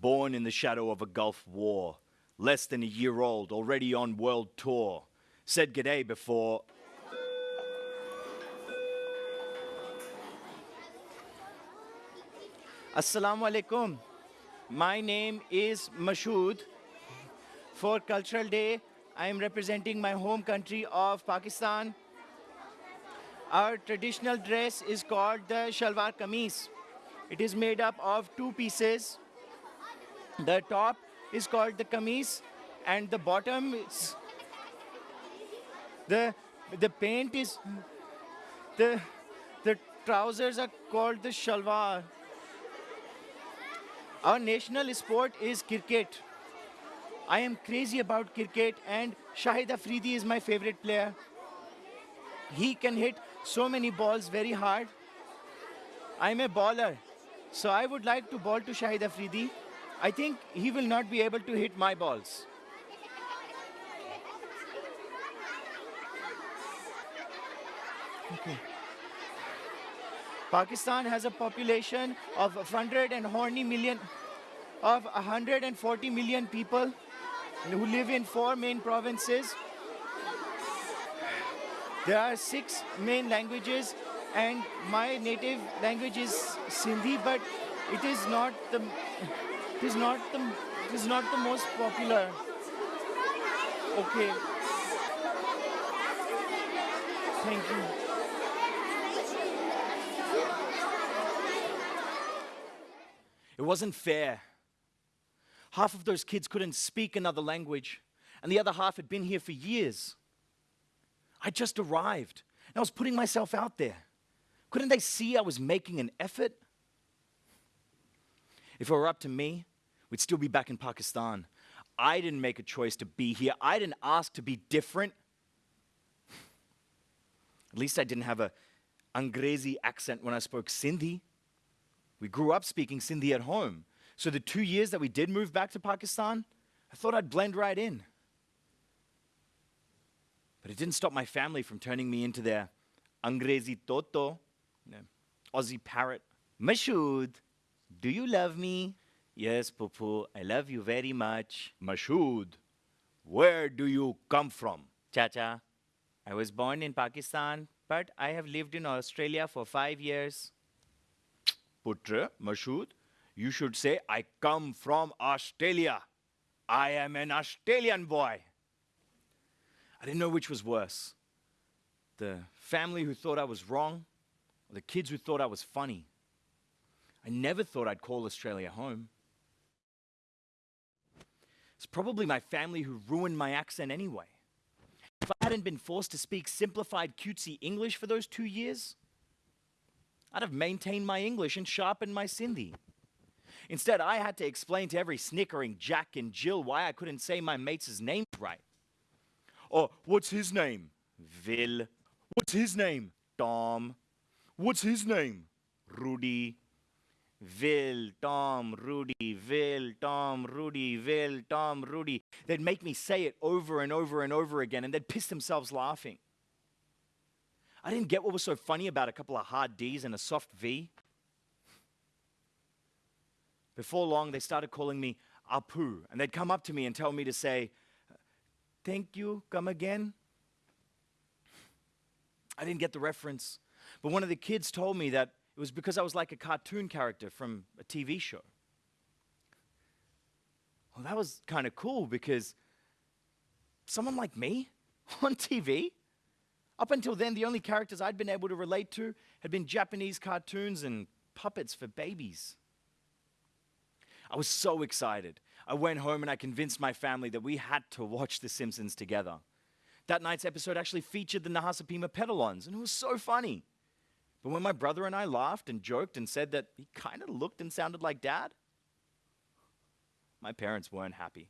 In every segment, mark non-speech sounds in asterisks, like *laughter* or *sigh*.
born in the shadow of a Gulf war, less than a year old, already on world tour. Said g'day before. Assalamu alaikum. My name is Mashood. For Cultural Day, I am representing my home country of Pakistan. Our traditional dress is called the shalwar kameez. It is made up of two pieces. The top is called the kameez and the bottom is the the paint is the the trousers are called the shalwar. Our national sport is cricket. I am crazy about cricket and Shahid Afridi is my favorite player. He can hit so many balls very hard. I'm a baller, so I would like to ball to Shahid Afridi. I think he will not be able to hit my balls. Okay. Pakistan has a population of 100 and horny million, of 140 million people who live in four main provinces. There are six main languages, and my native language is Sindhi, but it is not the it is not the it is not the most popular. Okay. Thank you. It wasn't fair. Half of those kids couldn't speak another language, and the other half had been here for years. I just arrived, and I was putting myself out there. Couldn't they see I was making an effort? If it were up to me, we'd still be back in Pakistan. I didn't make a choice to be here. I didn't ask to be different. At least I didn't have a Angrezi accent when I spoke Sindhi. We grew up speaking Sindhi at home. So the two years that we did move back to Pakistan, I thought I'd blend right in. But it didn't stop my family from turning me into their Angrezi Toto, you know, Aussie parrot. Mashood, do you love me? Yes, Pupu, I love you very much. Mashood, where do you come from? Chacha, I was born in Pakistan, but I have lived in Australia for five years. Putra, Mashood, you should say, I come from Australia. I am an Australian boy. I didn't know which was worse the family who thought I was wrong, or the kids who thought I was funny. I never thought I'd call Australia home. It's probably my family who ruined my accent anyway. If I hadn't been forced to speak simplified, cutesy English for those two years, I'd have maintained my English and sharpened my Sindhi. Instead, I had to explain to every snickering Jack and Jill why I couldn't say my mate's name right. Or, what's his name? Vil. What's his name? Tom. What's his name? Rudy. Vil, Tom, Rudy, Vil, Tom, Rudy, Vil, Tom, Rudy. They'd make me say it over and over and over again, and they'd piss themselves laughing. I didn't get what was so funny about a couple of hard D's and a soft V. Before long, they started calling me Apu, and they'd come up to me and tell me to say, Thank you, come again. I didn't get the reference, but one of the kids told me that it was because I was like a cartoon character from a TV show. Well, that was kind of cool because someone like me *laughs* on TV, up until then, the only characters I'd been able to relate to had been Japanese cartoons and puppets for babies. I was so excited. I went home and I convinced my family that we had to watch The Simpsons together. That night's episode actually featured the Nahasapeemapetilons, and it was so funny. But when my brother and I laughed and joked and said that he kind of looked and sounded like dad, my parents weren't happy.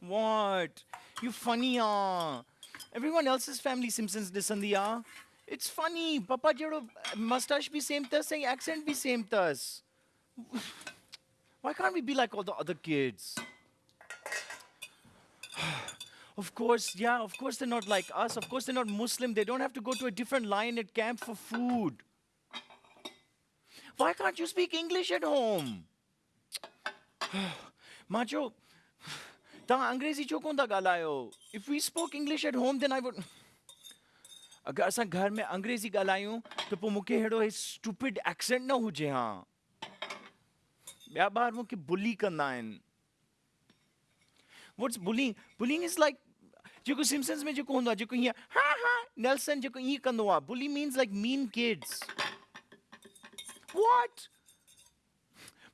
What? You funny, ah. Everyone else's family Simpsons listen, yeah. It's funny. Papa jero mustache be same tas, saying accent be same tas. Why can't we be like all the other kids? *sighs* *sighs* *sighs* Of course, yeah, of course they're not like us. Of course they're not Muslim. They don't have to go to a different line at camp for food. Why can't you speak English at home? *sighs* Macho, तव्हां अंग्रेज़ी छो कोन था ॻाल्हायो if we spoke English at home then I would अगरि असां घर में अंग्रेज़ी ॻाल्हायूं त पोइ मूंखे अहिड़ो स्टूपिड एक्सेंट न हुजे हा ॿिया ॿार मूंखे बुली कंदा आहिनि what's bullying bullying is like जेको सिम्सन्स में आहे जेको हीअं हा हा नेल्सन जेको ईअं कंदो bully means like mean kids What?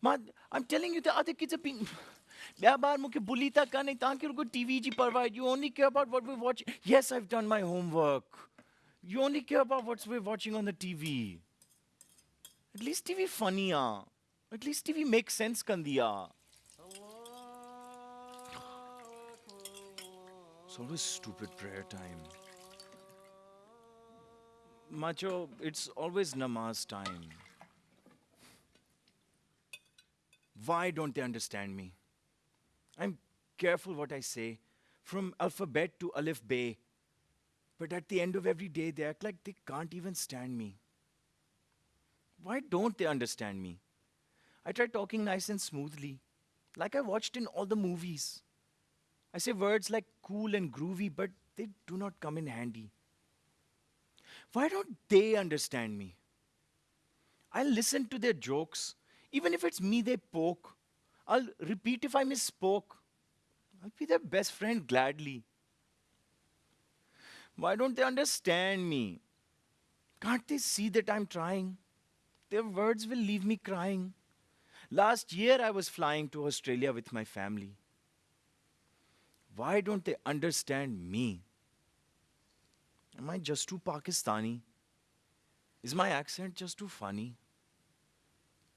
Man, I'm telling you, the other kids are being. ॿिया ॿार मूंखे बुली था कनि तव्हांखे रुगो टीवी जी परवाह you only care about what we watch yes I done my homework you only care about what's we watching on the TV at least TV funny आहे at least TV make sense कंदी आहे It's always stupid prayer time. Macho, it's always namaz time. Why don't they understand me? I'm careful what I say, from alphabet to alif bay. But at the end of every day, they act like they can't even stand me. Why don't they understand me? I try talking nice and smoothly, like I watched in all the movies. I say words like cool and groovy, but they do not come in handy. Why don't they understand me? I'll listen to their jokes, even if it's me they poke. I'll repeat if I misspoke. I'll be their best friend gladly. Why don't they understand me? Can't they see that I'm trying? Their words will leave me crying. Last year I was flying to Australia with my family. Why don't they understand me? Am I just too Pakistani? Is my accent just too funny?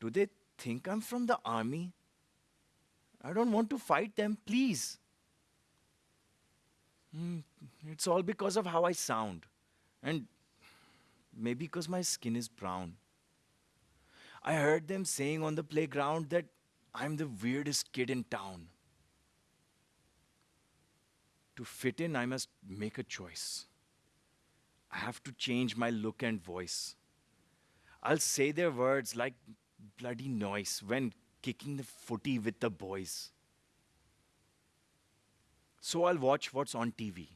Do they think I'm from the army? I don't want to fight them, please. Hmm, it's all because of how I sound. And maybe because my skin is brown. I heard them saying on the playground that I'm the weirdest kid in town. To fit in, I must make a choice. I have to change my look and voice. I'll say their words like bloody noise when kicking the footy with the boys. So I'll watch what's on TV.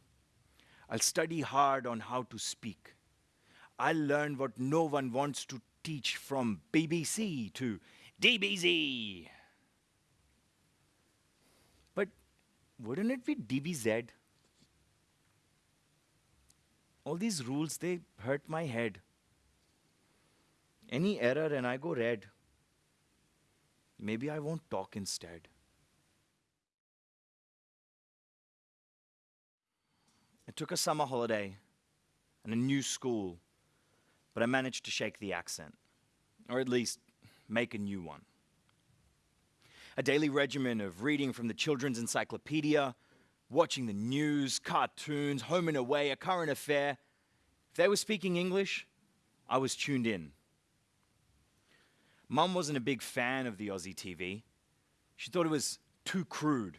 I'll study hard on how to speak. I'll learn what no one wants to teach from BBC to DBZ. But wouldn't it be DBZ? All these rules, they hurt my head. Any error and I go red. Maybe I won't talk instead. I took a summer holiday and a new school, but I managed to shake the accent, or at least make a new one. A daily regimen of reading from the children's encyclopedia, watching the news, cartoons, home and away, a current affair. If they were speaking English, I was tuned in. Mum wasn't a big fan of the Aussie TV. She thought it was too crude.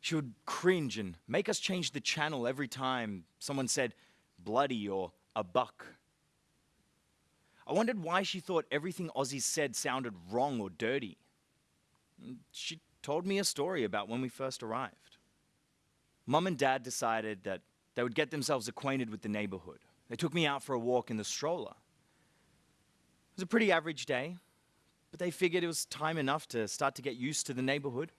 She would cringe and make us change the channel every time someone said bloody or a buck. I wondered why she thought everything Aussies said sounded wrong or dirty. She told me a story about when we first arrived. Mum and Dad decided that they would get themselves acquainted with the neighborhood. They took me out for a walk in the stroller. It was a pretty average day, but they figured it was time enough to start to get used to the neighborhood.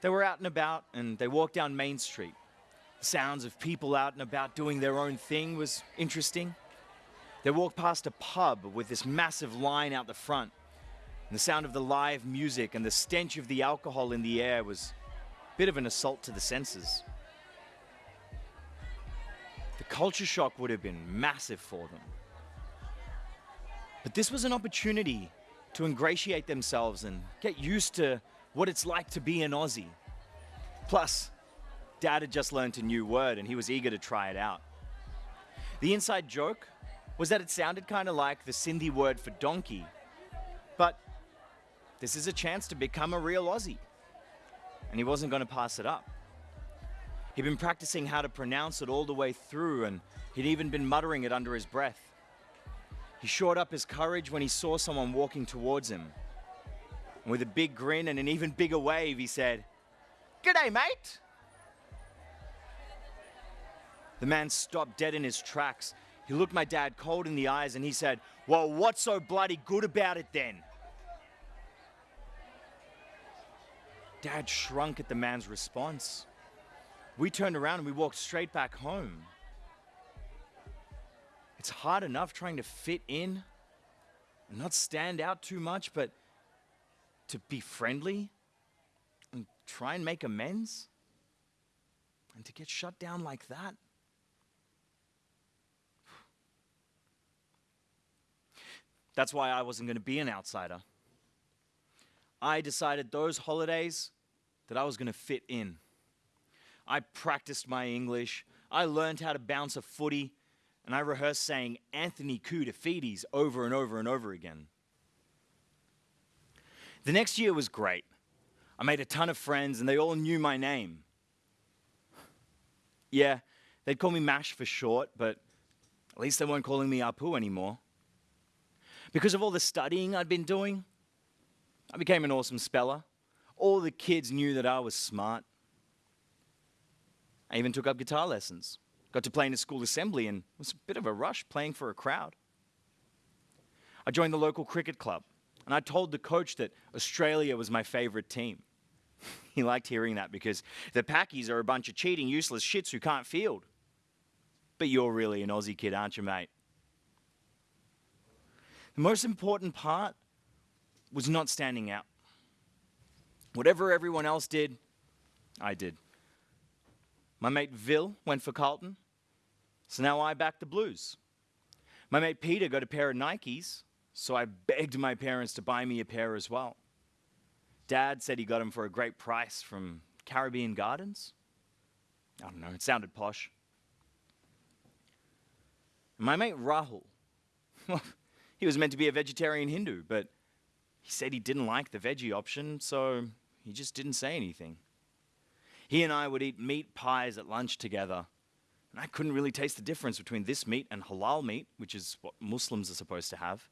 They were out and about and they walked down Main Street. The sounds of people out and about doing their own thing was interesting. They walked past a pub with this massive line out the front. And the sound of the live music and the stench of the alcohol in the air was a bit of an assault to the senses. The culture shock would have been massive for them. But this was an opportunity to ingratiate themselves and get used to what it's like to be an Aussie. Plus, Dad had just learned a new word and he was eager to try it out. The inside joke was that it sounded kind of like the Sindhi word for donkey, but this is a chance to become a real Aussie. And he wasn't going to pass it up. He'd been practicing how to pronounce it all the way through, and He'd even been muttering it under his breath. He shored up his courage when he saw someone walking towards him. And with a big grin and an even bigger wave, he said, G'day, mate! The man stopped dead in his tracks. He looked my dad cold in the eyes and he said, Well, what's so bloody good about it then? Dad shrunk at the man's response. We turned around and we walked straight back home. It's hard enough trying to fit in and not stand out too much, but to be friendly and try and make amends and to get shut down like that. That's why I wasn't going to be an outsider. I decided those holidays that I was going to fit in. I practiced my English, I learned how to bounce a footy, and I rehearsed saying Anthony Koutoufides over and over and over again. The next year was great. I made a ton of friends and they all knew my name. Yeah, they'd call me Mash for short, but at least they weren't calling me Apu anymore. Because of all the studying I'd been doing, I became an awesome speller. All the kids knew that I was smart. I even took up guitar lessons. Got to play in a school assembly and it was a bit of a rush playing for a crowd. I joined the local cricket club and I told the coach that Australia was my favorite team. *laughs* he liked hearing that because the Packies are a bunch of cheating, useless shits who can't field. But you're really an Aussie kid, aren't you, mate? The most important part was not standing out. Whatever everyone else did, I did. My mate Vil went for Carlton, so now I back the Blues. My mate Peter got a pair of Nikes, so I begged my parents to buy me a pair as well. Dad said he got them for a great price from Caribbean Gardens. I don't know, it sounded posh. My mate Rahul, *laughs* he was meant to be a vegetarian Hindu, but he said he didn't like the veggie option, so he just didn't say anything. He and I would eat meat pies at lunch together, and I couldn't really taste the difference between this meat and halal meat, which is what Muslims are supposed to have.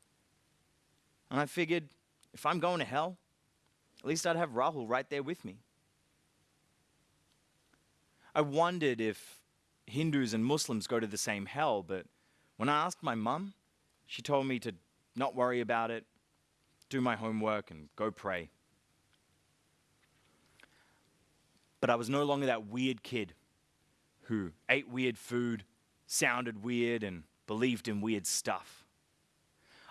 And I figured, if I'm going to hell, at least I'd have Rahul right there with me. I wondered if Hindus and Muslims go to the same hell, but when I asked my mum, she told me to not worry about it, do my homework, and go pray. But I was no longer that weird kid who ate weird food, sounded weird, and believed in weird stuff.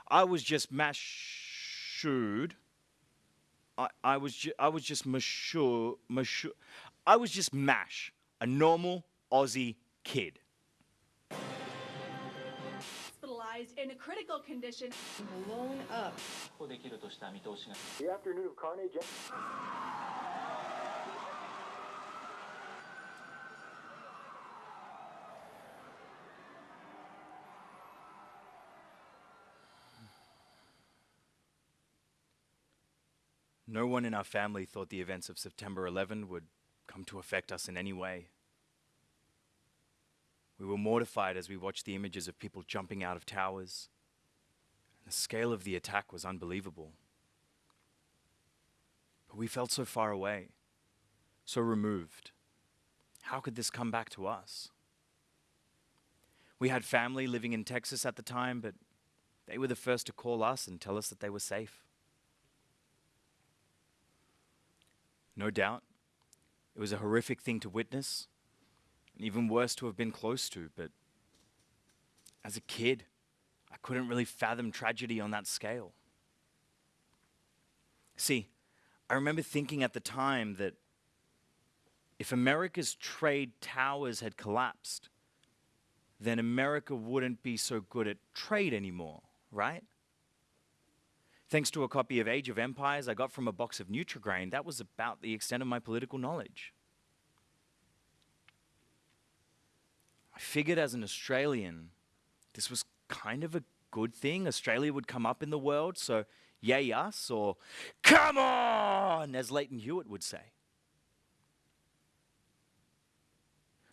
I was just Mashud. I, I was ju- I was just Mashur. I was just Mash, a normal Aussie kid in a critical condition. Blown up. The afternoon of carnage. No one in our family thought the events of September 11 would come to affect us in any way. We were mortified as we watched the images of people jumping out of towers. The scale of the attack was unbelievable. But we felt so far away, so removed. How could this come back to us? We had family living in Texas at the time, but they were the first to call us and tell us that they were safe. No doubt, it was a horrific thing to witness, and even worse to have been close to, but as a kid, I couldn't really fathom tragedy on that scale. See, I remember thinking at the time that if America's trade towers had collapsed, then America wouldn't be so good at trade anymore, right? Thanks to a copy of Age of Empires I got from a box of Nutrigrain, that was about the extent of my political knowledge. I figured as an Australian, this was kind of a good thing. Australia would come up in the world, so yay us, or come on, as Lleyton Hewitt would say.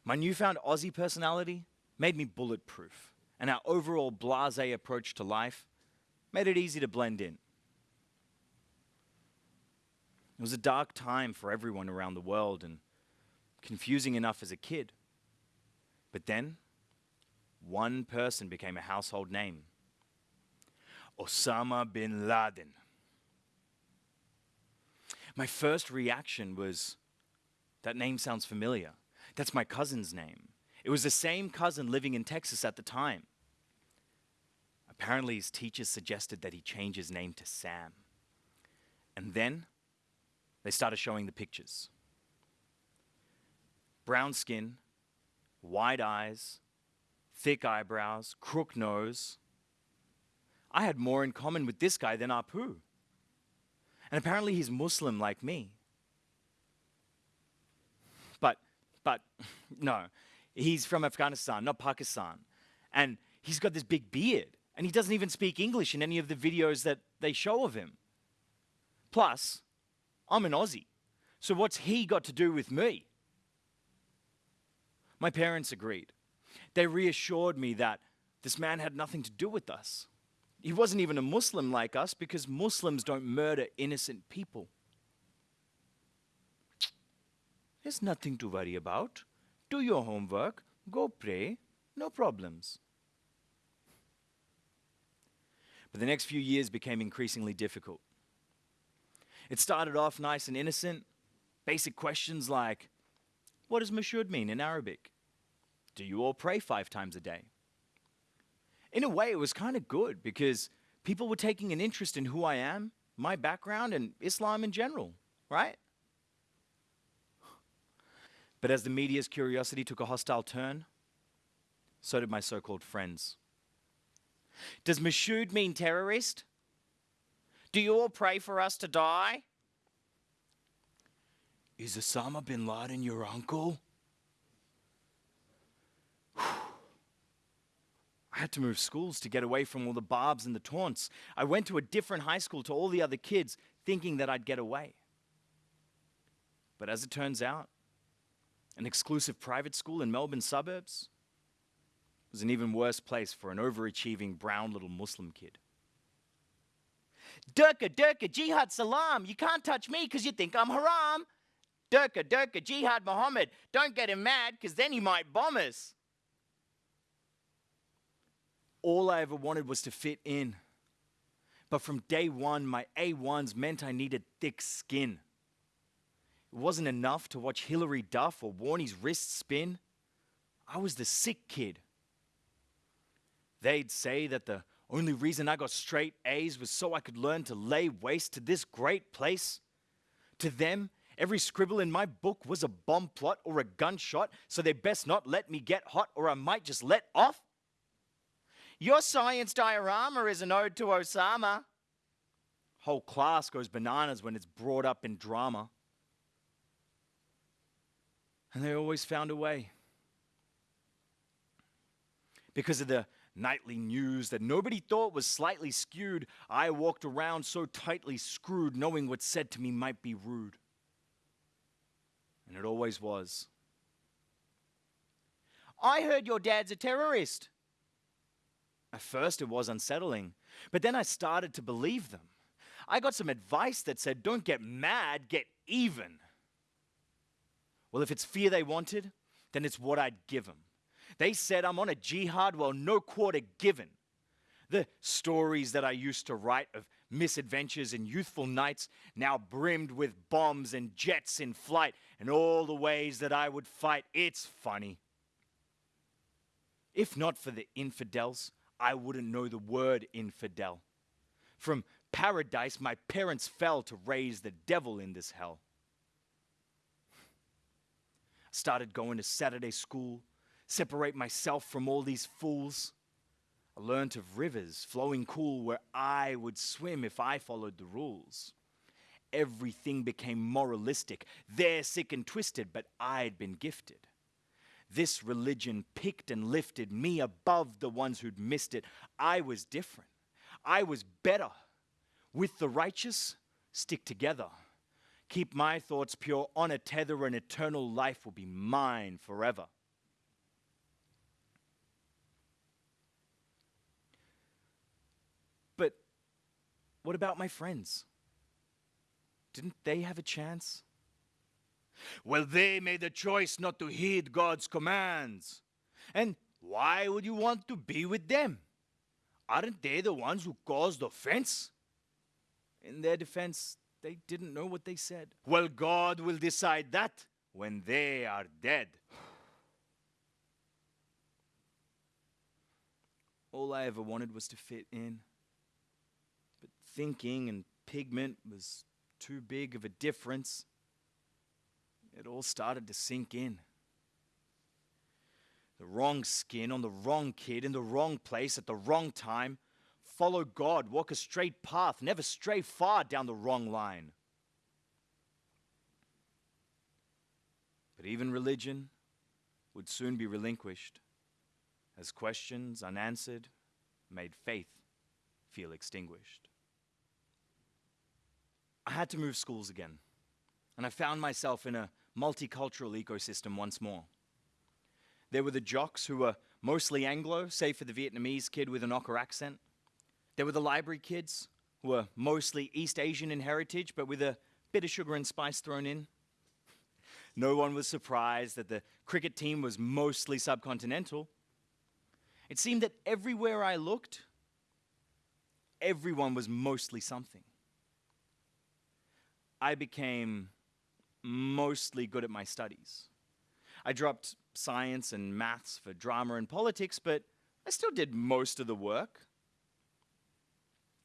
My newfound Aussie personality made me bulletproof, and our overall blase approach to life made it easy to blend in. It was a dark time for everyone around the world and confusing enough as a kid. But then, one person became a household name Osama bin Laden. My first reaction was that name sounds familiar. That's my cousin's name. It was the same cousin living in Texas at the time. Apparently, his teachers suggested that he change his name to Sam. And then they started showing the pictures brown skin, wide eyes, thick eyebrows, crook nose. I had more in common with this guy than Apu. And apparently he's Muslim like me. But, but, *laughs* no, he's from Afghanistan, not Pakistan. And he's got this big beard. And he doesn't even speak English in any of the videos that they show of him. Plus, I'm an Aussie. So what's he got to do with me? My parents agreed. They reassured me that this man had nothing to do with us. He wasn't even a Muslim like us because Muslims don't murder innocent people. There's nothing to worry about. Do your homework, go pray, no problems. But the next few years became increasingly difficult. It started off nice and innocent, basic questions like, What does Mashud mean in Arabic? Do you all pray five times a day? In a way, it was kind of good because people were taking an interest in who I am, my background, and Islam in general, right? But as the media's curiosity took a hostile turn, so did my so called friends. Does Mashud mean terrorist? Do you all pray for us to die? Is Osama bin Laden your uncle? I had to move schools to get away from all the barbs and the taunts. I went to a different high school to all the other kids, thinking that I'd get away. But as it turns out, an exclusive private school in Melbourne suburbs was an even worse place for an overachieving brown little Muslim kid. Durka, Durka, Jihad Salam, you can't touch me because you think I'm haram. Durka, Durka, Jihad Muhammad, don't get him mad because then he might bomb us all I ever wanted was to fit in. But from day one, my A1s meant I needed thick skin. It wasn't enough to watch Hilary Duff or Warnie's wrist spin. I was the sick kid. They'd say that the only reason I got straight A's was so I could learn to lay waste to this great place. To them, every scribble in my book was a bomb plot or a gunshot, so they best not let me get hot or I might just let off. Your science diorama is an ode to Osama. Whole class goes bananas when it's brought up in drama. And they always found a way. Because of the nightly news that nobody thought was slightly skewed, I walked around so tightly screwed, knowing what said to me might be rude. And it always was. I heard your dad's a terrorist. At first, it was unsettling, but then I started to believe them. I got some advice that said, don't get mad, get even. Well, if it's fear they wanted, then it's what I'd give them. They said I'm on a jihad, well, no quarter given. The stories that I used to write of misadventures and youthful nights now brimmed with bombs and jets in flight and all the ways that I would fight. It's funny. If not for the infidels, I wouldn't know the word infidel. From paradise, my parents fell to raise the devil in this hell. I started going to Saturday school, separate myself from all these fools. I learned of rivers flowing cool where I would swim if I followed the rules everything became moralistic. They're sick and twisted, but I'd been gifted. This religion picked and lifted me above the ones who'd missed it. I was different. I was better. With the righteous, stick together. Keep my thoughts pure on a tether, and eternal life will be mine forever. But what about my friends? Didn't they have a chance? Well, they made the choice not to heed God's commands. And why would you want to be with them? Aren't they the ones who caused offense? In their defense, they didn't know what they said. Well, God will decide that when they are dead. All I ever wanted was to fit in. But thinking and pigment was too big of a difference. It all started to sink in. The wrong skin on the wrong kid in the wrong place at the wrong time. Follow God, walk a straight path, never stray far down the wrong line. But even religion would soon be relinquished as questions unanswered made faith feel extinguished. I had to move schools again, and I found myself in a multicultural ecosystem once more. There were the jocks who were mostly Anglo, save for the Vietnamese kid with an ochre accent. There were the library kids who were mostly East Asian in heritage, but with a bit of sugar and spice thrown in. No one was surprised that the cricket team was mostly subcontinental. It seemed that everywhere I looked, everyone was mostly something. I became mostly good at my studies. I dropped science and maths for drama and politics, but I still did most of the work.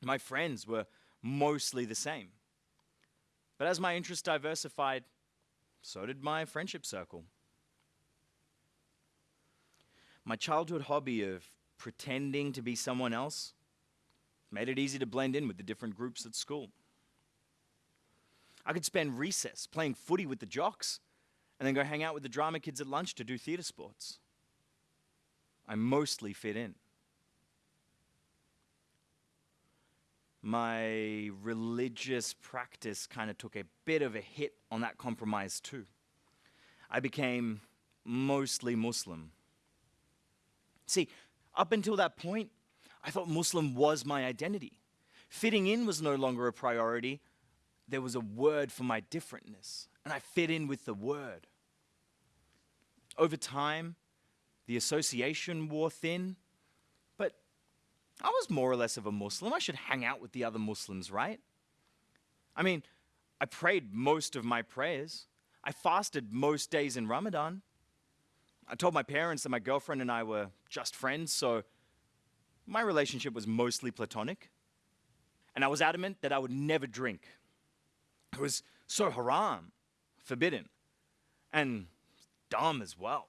My friends were mostly the same. But as my interests diversified, so did my friendship circle. My childhood hobby of pretending to be someone else made it easy to blend in with the different groups at school. I could spend recess playing footy with the jocks and then go hang out with the drama kids at lunch to do theatre sports. I mostly fit in. My religious practice kind of took a bit of a hit on that compromise too. I became mostly Muslim. See, up until that point, I thought Muslim was my identity. Fitting in was no longer a priority. There was a word for my differentness, and I fit in with the word. Over time, the association wore thin, but I was more or less of a Muslim. I should hang out with the other Muslims, right? I mean, I prayed most of my prayers. I fasted most days in Ramadan. I told my parents that my girlfriend and I were just friends, so my relationship was mostly platonic. And I was adamant that I would never drink. It was so haram, forbidden, and dumb as well.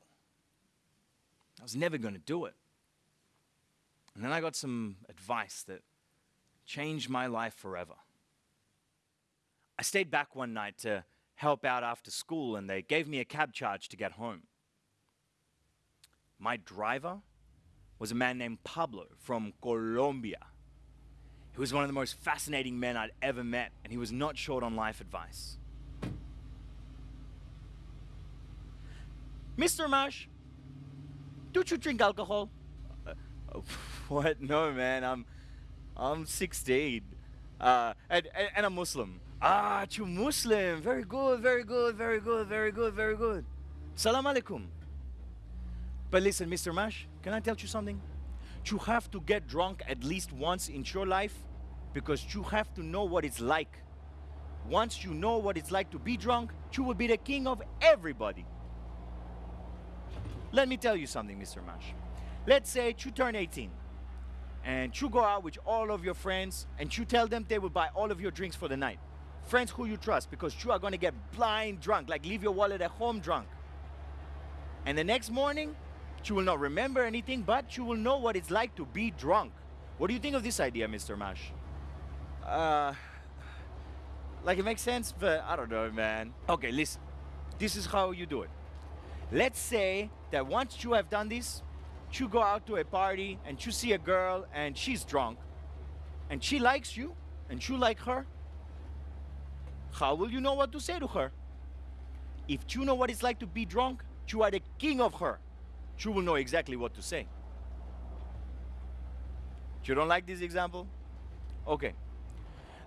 I was never going to do it. And then I got some advice that changed my life forever. I stayed back one night to help out after school, and they gave me a cab charge to get home. My driver was a man named Pablo from Colombia. He was one of the most fascinating men I'd ever met, and he was not short on life advice. Mr. Mash, don't you drink alcohol? Uh, uh, *laughs* what? No, man. I'm, I'm 16, uh, and, and, and I'm Muslim. Ah, you Muslim. Very good, very good, very good, very good, very good. Salam alaikum. But listen, Mr. Mash, can I tell you something? You have to get drunk at least once in your life because you have to know what it's like. Once you know what it's like to be drunk, you will be the king of everybody. Let me tell you something, Mr. Mash. Let's say you turn 18 and you go out with all of your friends and you tell them they will buy all of your drinks for the night. Friends who you trust because you are going to get blind drunk, like leave your wallet at home drunk. And the next morning, you will not remember anything, but you will know what it's like to be drunk. What do you think of this idea, Mr. Mash? Uh, like it makes sense, but I don't know, man. Okay, listen. This is how you do it. Let's say that once you have done this, you go out to a party and you see a girl and she's drunk and she likes you and you like her. How will you know what to say to her? If you know what it's like to be drunk, you are the king of her. You will know exactly what to say. You don't like this example? Okay.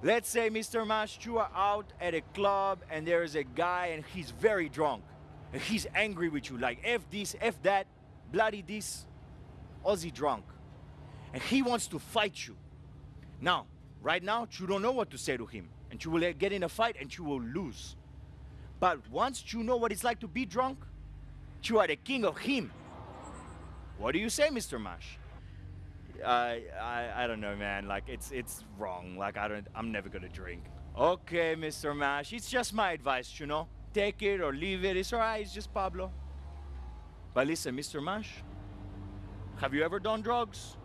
Let's say, Mr. Mash, you are out at a club and there is a guy and he's very drunk. And he's angry with you, like F this, F that, bloody this, Aussie drunk. And he wants to fight you. Now, right now, you don't know what to say to him. And you will get in a fight and you will lose. But once you know what it's like to be drunk, you are the king of him. What do you say, Mr. Mash? I, I don't know, man. Like it's it's wrong. Like I don't. I'm never gonna drink. Okay, Mr. Mash. It's just my advice, you know. Take it or leave it. It's alright. It's just Pablo. But listen, Mr. Mash. Have you ever done drugs?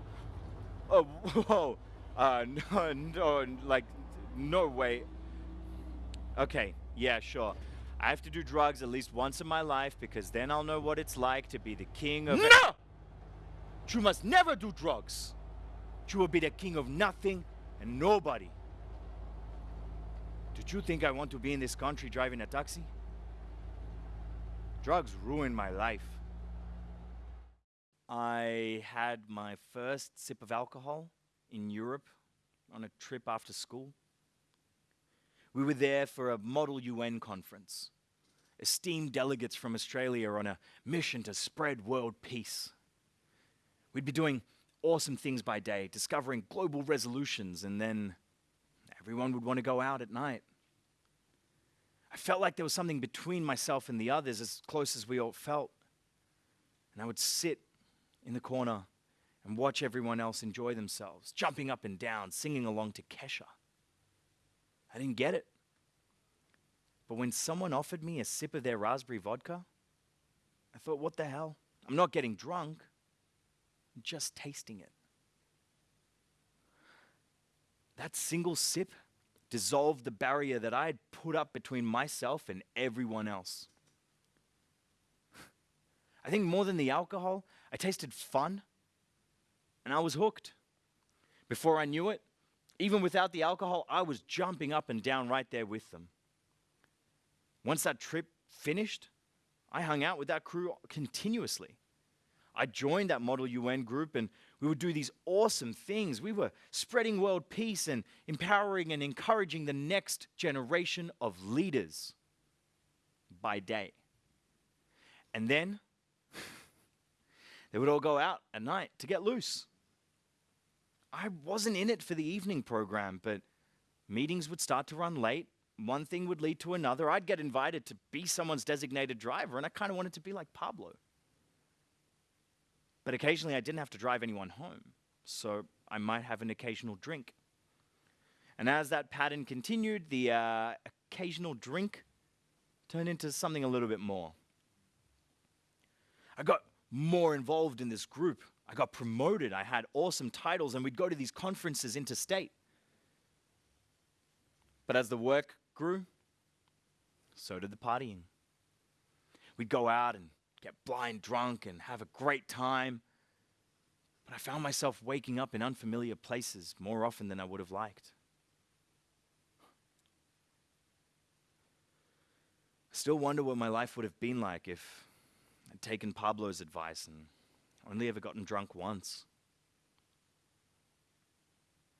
Oh, *laughs* whoa. Uh, *laughs* no, no, like, no way. Okay, yeah, sure. I have to do drugs at least once in my life because then I'll know what it's like to be the king of. No! You must never do drugs. You will be the king of nothing and nobody. Did you think I want to be in this country driving a taxi? Drugs ruined my life. I had my first sip of alcohol in Europe on a trip after school. We were there for a Model UN conference. Esteemed delegates from Australia on a mission to spread world peace. We'd be doing awesome things by day, discovering global resolutions, and then everyone would want to go out at night. I felt like there was something between myself and the others, as close as we all felt. And I would sit in the corner and watch everyone else enjoy themselves, jumping up and down, singing along to Kesha. I didn't get it. But when someone offered me a sip of their raspberry vodka, I thought, what the hell? I'm not getting drunk, just tasting it. That single sip dissolved the barrier that I had put up between myself and everyone else. *laughs* I think more than the alcohol, I tasted fun and I was hooked. Before I knew it, even without the alcohol, I was jumping up and down right there with them. Once that trip finished, I hung out with that crew continuously. I joined that Model UN group and we would do these awesome things. We were spreading world peace and empowering and encouraging the next generation of leaders by day. And then *laughs* they would all go out at night to get loose. I wasn't in it for the evening program, but meetings would start to run late. One thing would lead to another. I'd get invited to be someone's designated driver, and I kind of wanted to be like Pablo. But occasionally I didn't have to drive anyone home, so I might have an occasional drink. And as that pattern continued, the uh, occasional drink turned into something a little bit more. I got more involved in this group. I got promoted. I had awesome titles, and we'd go to these conferences interstate. But as the work grew, so did the partying. We'd go out and get blind drunk and have a great time. But I found myself waking up in unfamiliar places more often than I would have liked. I still wonder what my life would have been like if I'd taken Pablo's advice and only ever gotten drunk once.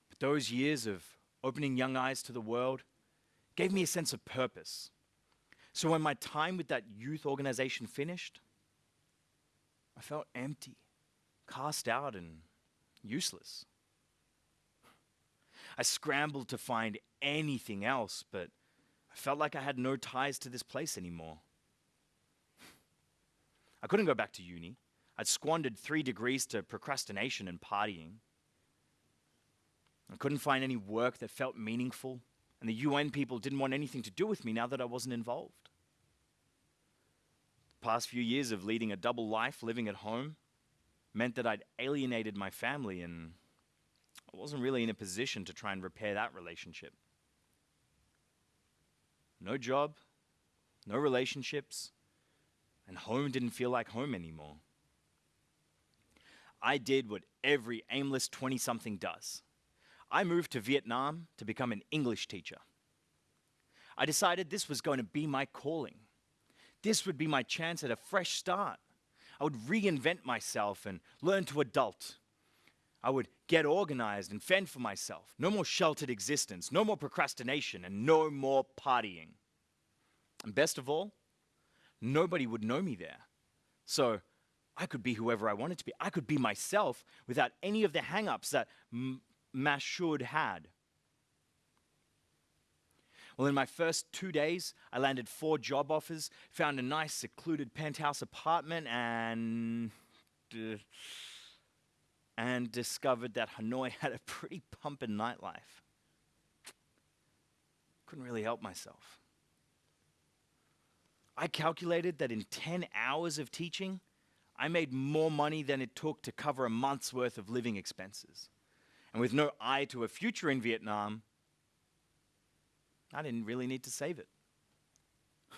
But those years of opening young eyes to the world gave me a sense of purpose. So when my time with that youth organization finished, I felt empty, cast out, and useless. I scrambled to find anything else, but I felt like I had no ties to this place anymore. I couldn't go back to uni. I'd squandered three degrees to procrastination and partying. I couldn't find any work that felt meaningful, and the UN people didn't want anything to do with me now that I wasn't involved. Past few years of leading a double life, living at home, meant that I'd alienated my family, and I wasn't really in a position to try and repair that relationship. No job, no relationships, and home didn't feel like home anymore. I did what every aimless 20 something does. I moved to Vietnam to become an English teacher. I decided this was going to be my calling. This would be my chance at a fresh start. I would reinvent myself and learn to adult. I would get organized and fend for myself. No more sheltered existence, no more procrastination, and no more partying. And best of all, nobody would know me there. So I could be whoever I wanted to be. I could be myself without any of the hang ups that M- Mashud had. Well, in my first two days, I landed four job offers, found a nice secluded penthouse apartment, and. Uh, and discovered that Hanoi *laughs* had a pretty pumping nightlife. Couldn't really help myself. I calculated that in 10 hours of teaching, I made more money than it took to cover a month's worth of living expenses. And with no eye to a future in Vietnam, I didn't really need to save it.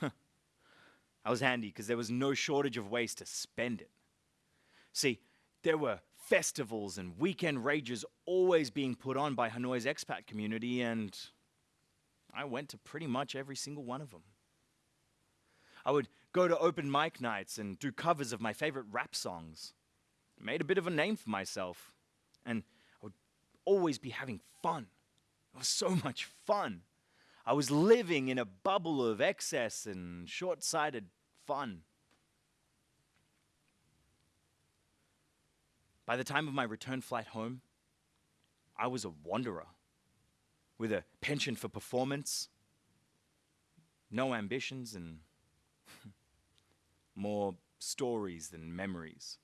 *laughs* I was handy because there was no shortage of ways to spend it. See, there were festivals and weekend rages always being put on by Hanoi's expat community, and I went to pretty much every single one of them. I would go to open mic nights and do covers of my favorite rap songs. Made a bit of a name for myself, and I would always be having fun. It was so much fun. I was living in a bubble of excess and short sighted fun. By the time of my return flight home, I was a wanderer with a penchant for performance, no ambitions, and *laughs* more stories than memories.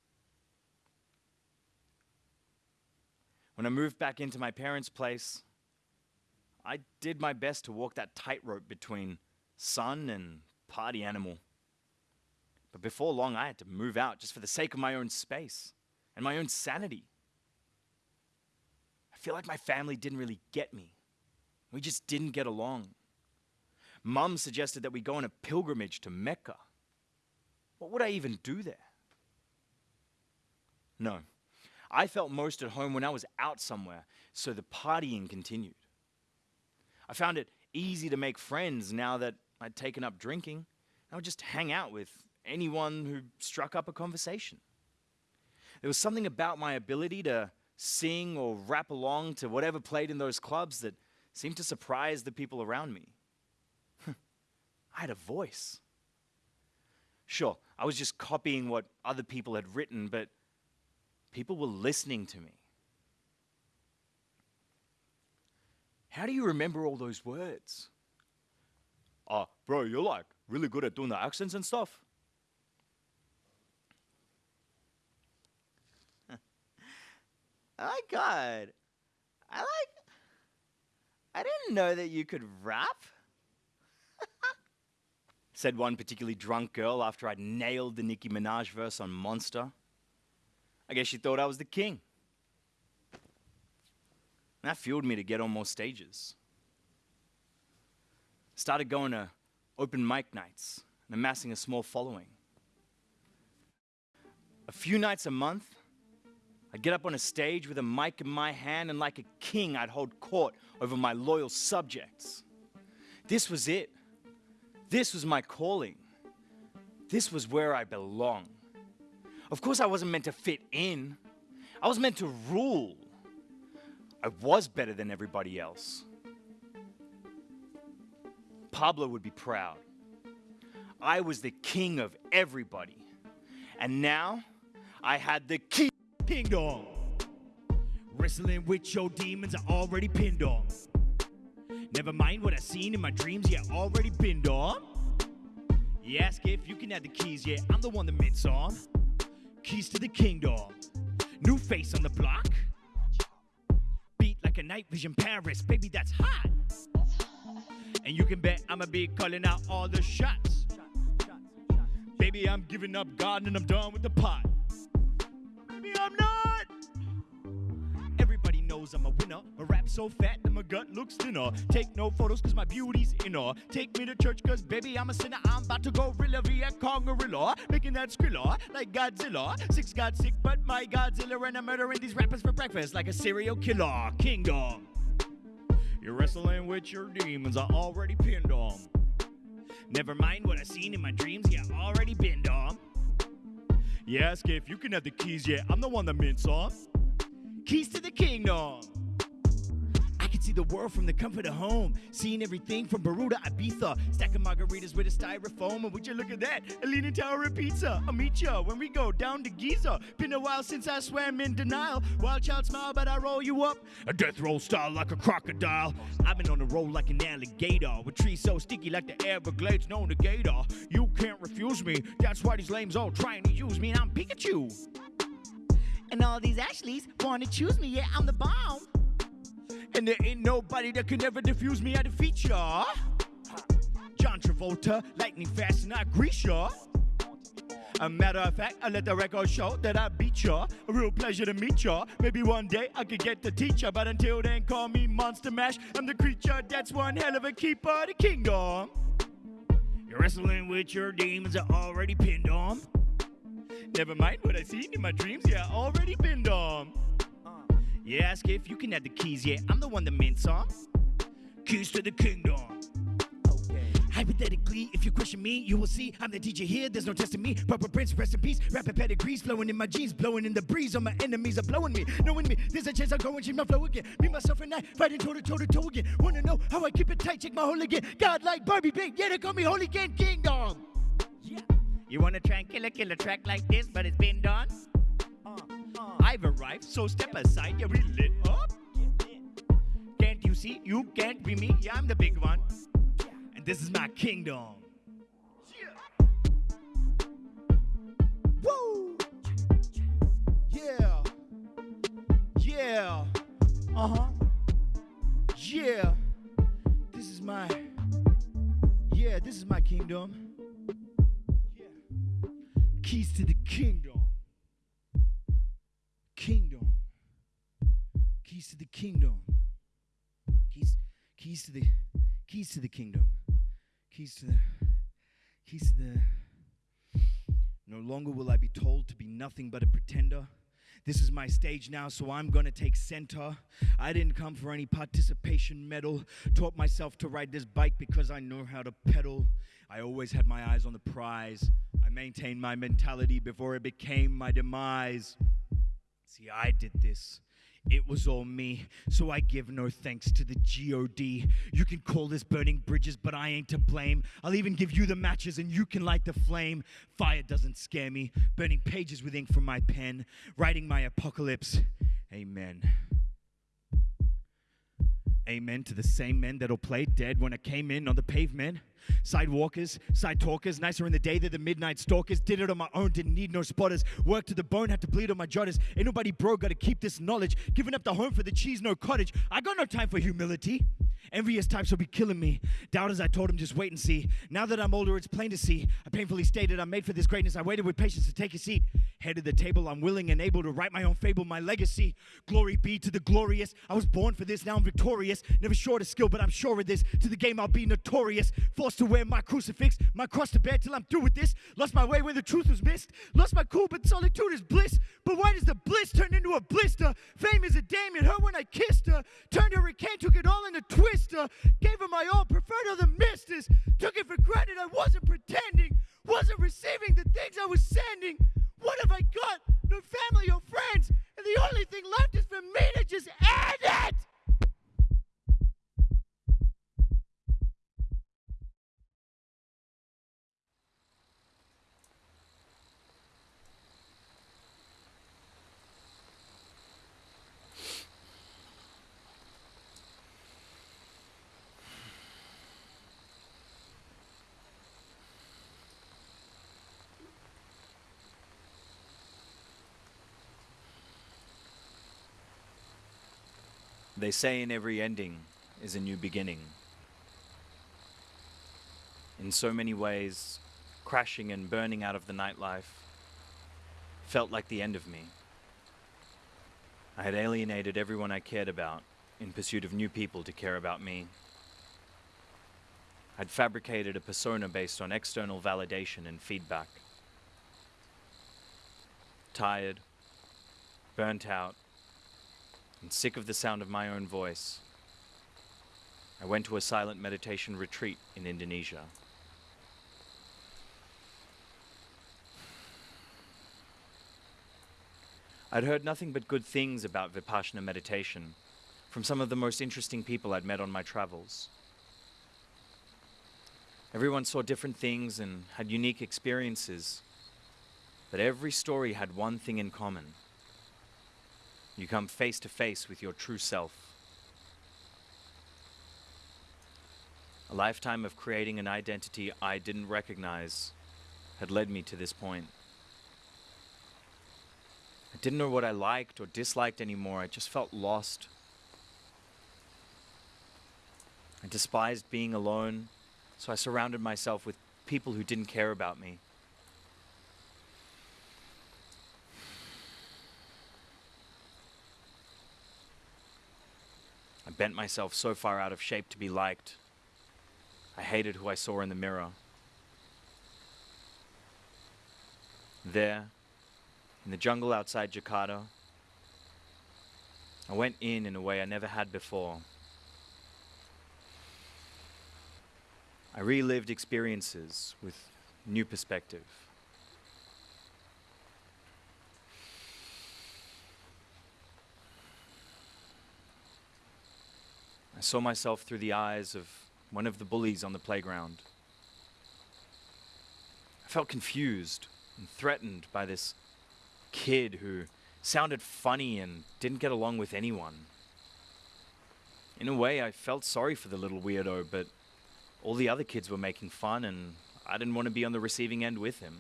When I moved back into my parents' place, I did my best to walk that tightrope between son and party animal. But before long, I had to move out just for the sake of my own space and my own sanity. I feel like my family didn't really get me. We just didn't get along. Mum suggested that we go on a pilgrimage to Mecca. What would I even do there? No. I felt most at home when I was out somewhere, so the partying continued. I found it easy to make friends now that I'd taken up drinking. I would just hang out with anyone who struck up a conversation. There was something about my ability to sing or rap along to whatever played in those clubs that seemed to surprise the people around me. *laughs* I had a voice. Sure, I was just copying what other people had written, but people were listening to me. How do you remember all those words? Ah, uh, bro, you're like really good at doing the accents and stuff. *laughs* oh God, I like. I didn't know that you could rap. *laughs* Said one particularly drunk girl after I'd nailed the Nicki Minaj verse on Monster. I guess she thought I was the king. And that fueled me to get on more stages. Started going to open mic nights and amassing a small following. A few nights a month, I'd get up on a stage with a mic in my hand, and like a king, I'd hold court over my loyal subjects. This was it. This was my calling. This was where I belong. Of course, I wasn't meant to fit in, I was meant to rule. I was better than everybody else. Pablo would be proud. I was the king of everybody. And now I had the key kingdom. Wrestling with your demons, I already pinned on. Never mind what I seen in my dreams, yeah, already pinned on. You ask if you can have the keys, yeah, I'm the one that mints on. Keys to the kingdom. New face on the block like a night vision Paris. Baby, that's hot. And you can bet I'ma be calling out all the shots. Baby, I'm giving up God and I'm done with the pot. Baby, I'm not. Knows I'm a winner. My rap so fat that my gut looks thinner. Take no photos cause my beauty's inner. Take me to church cause baby I'm a sinner. I'm about to go gorilla via Kong gorilla. Making that skrilla like Godzilla. Six got sick but my Godzilla and I'm murdering these rappers for breakfast like a serial killer. Kingdom. You're wrestling with your demons, I already pinned them. Never mind what I seen in my dreams, yeah, already been them. Yeah, ask if you can have the keys, yeah, I'm the one that mints on. Keys to the kingdom. I can see the world from the comfort of home. Seeing everything from Peru to Ibiza. Stacking margaritas with a styrofoam. And would you look at that? A leaning tower of pizza. I'll meet ya when we go down to Giza. Been a while since I swam in denial. Wild child smile, but I roll you up. A death roll style like a crocodile. I've been on the roll like an alligator. With trees so sticky like the Everglades, known to gator. You can't refuse me. That's why these lames all trying to use me. I'm Pikachu. And all these Ashleys wanna choose me. Yeah, I'm the bomb. And there ain't nobody that can ever defuse me. I defeat ya. John Travolta, lightning fast, and I grease ya. A matter of fact, I let the record show that I beat ya. A real pleasure to meet ya. Maybe one day I could get the teacher, but until then, call me Monster Mash. I'm the creature that's one hell of a keeper of the kingdom. You're wrestling with your demons are already pinned on. Never mind what I seen in my dreams, yeah, already pinned on. Uh. Yeah, ask if you can have the keys, yeah, I'm the one that mints on. Keys to the kingdom. Hypothetically, if you question me, you will see I'm the DJ here. There's no testing me. Proper prince, rest in peace. Rapid pedigrees flowing in my jeans, blowing in the breeze. All my enemies are blowing me, knowing me. There's a chance I'll go and change my flow again. Me, myself, and I fighting toe to toe to toe again. Wanna know how I keep it tight? Check my hole again. God like Barbie bait, yeah, they call me Holy Game Kingdom. Yeah. You wanna try and kill a killer track like this, but it's been done? I've arrived, so step aside, you're really lit up. Can't you see? You can't be me. Yeah, I'm the big one. And this is my kingdom. Woo! Yeah. Yeah. Uh huh. Yeah. This is my. Yeah, this is my kingdom. Keys to the kingdom kingdom. Keys to the kingdom. Keys, keys to the, keys to the kingdom. Keys to the, keys to the. No longer will I be told to be nothing but a pretender. This is my stage now, so I'm gonna take center. I didn't come for any participation medal. Taught myself to ride this bike because I know how to pedal. I always had my eyes on the prize. I maintained my mentality before it became my demise. See, I did this. It was all me, so I give no thanks to the GOD. You can call this burning bridges, but I ain't to blame. I'll even give you the matches and you can light the flame. Fire doesn't scare me, burning pages with ink from my pen, writing my apocalypse. Amen. Amen to the same men that'll play dead when I came in on the pavement. Sidewalkers, side talkers, nicer in the day than the midnight stalkers. Did it on my own, didn't need no spotters. Worked to the bone, had to bleed on my jotters. Ain't nobody broke, gotta keep this knowledge. Giving up the home for the cheese, no cottage. I got no time for humility. Envious types will be killing me. Doubters, I told him, just wait and see. Now that I'm older, it's plain to see. I painfully stated I'm made for this greatness. I waited with patience to take a seat. Head of the table, I'm willing and able to write my own fable, my legacy. Glory be to the glorious. I was born for this, now I'm victorious. Never short of skill, but I'm sure of this. To the game, I'll be notorious. Forced to wear my crucifix, my cross to bear till I'm through with this. Lost my way when the truth was missed. Lost my cool, but solitude is bliss. But why does the bliss turn into a blister? Fame is a dame, it hurt when I kissed her. Turned her a can, took it all in a twister. Gave her my all, preferred other misters. Took it for granted, I wasn't pretending. Wasn't receiving the things I was sending. What have I got? No family or friends. And the only thing left is for me to just end it. They say in every ending is a new beginning. In so many ways, crashing and burning out of the nightlife felt like the end of me. I had alienated everyone I cared about in pursuit of new people to care about me. I'd fabricated a persona based on external validation and feedback. Tired, burnt out, and sick of the sound of my own voice, I went to a silent meditation retreat in Indonesia. I'd heard nothing but good things about Vipassana meditation from some of the most interesting people I'd met on my travels. Everyone saw different things and had unique experiences, but every story had one thing in common. You come face to face with your true self. A lifetime of creating an identity I didn't recognize had led me to this point. I didn't know what I liked or disliked anymore. I just felt lost. I despised being alone, so I surrounded myself with people who didn't care about me. Bent myself so far out of shape to be liked. I hated who I saw in the mirror. There, in the jungle outside Jakarta, I went in in a way I never had before. I relived experiences with new perspective. I saw myself through the eyes of one of the bullies on the playground. I felt confused and threatened by this kid who sounded funny and didn't get along with anyone. In a way, I felt sorry for the little weirdo, but all the other kids were making fun, and I didn't want to be on the receiving end with him.